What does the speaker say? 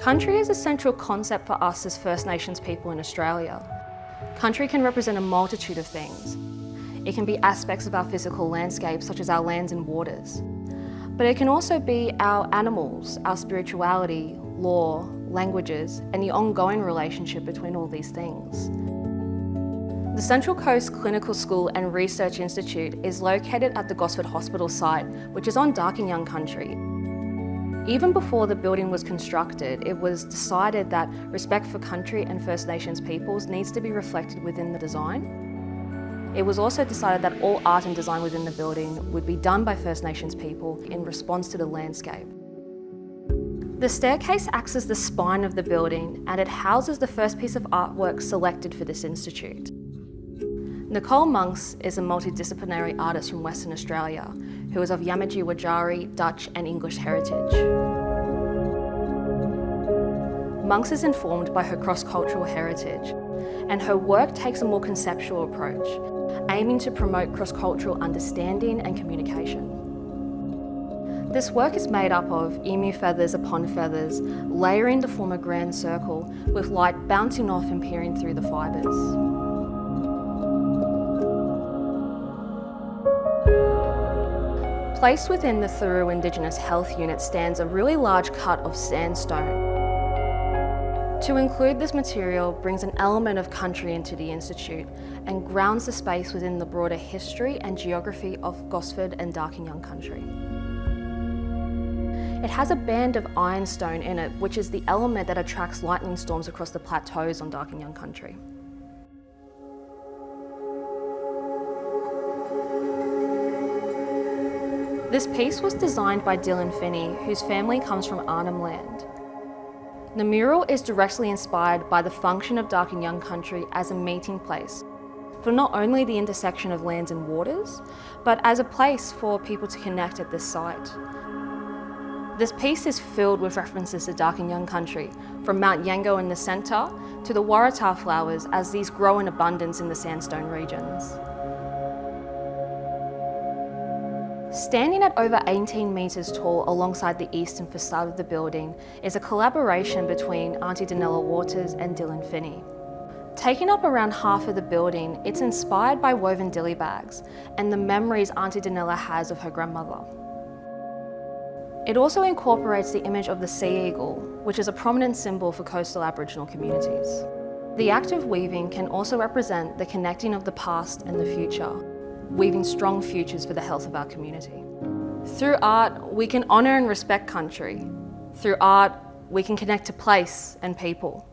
Country is a central concept for us as First Nations people in Australia. Country can represent a multitude of things. It can be aspects of our physical landscape, such as our lands and waters. But it can also be our animals, our spirituality, law, languages, and the ongoing relationship between all these things. The Central Coast Clinical School and Research Institute is located at the Gosford Hospital site, which is on Darkinjung Young Country. Even before the building was constructed, it was decided that respect for country and First Nations peoples needs to be reflected within the design. It was also decided that all art and design within the building would be done by First Nations people in response to the landscape. The staircase acts as the spine of the building and it houses the first piece of artwork selected for this institute. Nicole Monks is a multidisciplinary artist from Western Australia who is of Yamatji Wajarri, Dutch and English heritage. Monks is informed by her cross-cultural heritage and her work takes a more conceptual approach, aiming to promote cross-cultural understanding and communication. This work is made up of emu feathers upon feathers, layering to form a grand circle, with light bouncing off and peering through the fibres. Placed within the Thuroo Indigenous Health Unit stands a really large cut of sandstone. To include this material brings an element of country into the Institute and grounds the space within the broader history and geography of Gosford and Darkinjung country. It has a band of ironstone in it, which is the element that attracts lightning storms across the plateaus on Darkinjung country. This piece was designed by Dylan Finney, whose family comes from Arnhem Land. The mural is directly inspired by the function of Darkinjung country as a meeting place for not only the intersection of lands and waters, but as a place for people to connect at this site. This piece is filled with references to Darkinjung country, from Mount Yengo in the centre to the Waratah flowers as these grow in abundance in the sandstone regions. Standing at over 18 metres tall alongside the eastern facade of the building is a collaboration between Auntie Danella Waters and Dylan Finney. Taking up around half of the building, it's inspired by woven dilly bags and the memories Auntie Danella has of her grandmother. It also incorporates the image of the sea eagle, which is a prominent symbol for coastal Aboriginal communities. The act of weaving can also represent the connecting of the past and the future, weaving strong futures for the health of our community. Through art, we can honour and respect country. Through art, we can connect to place and people.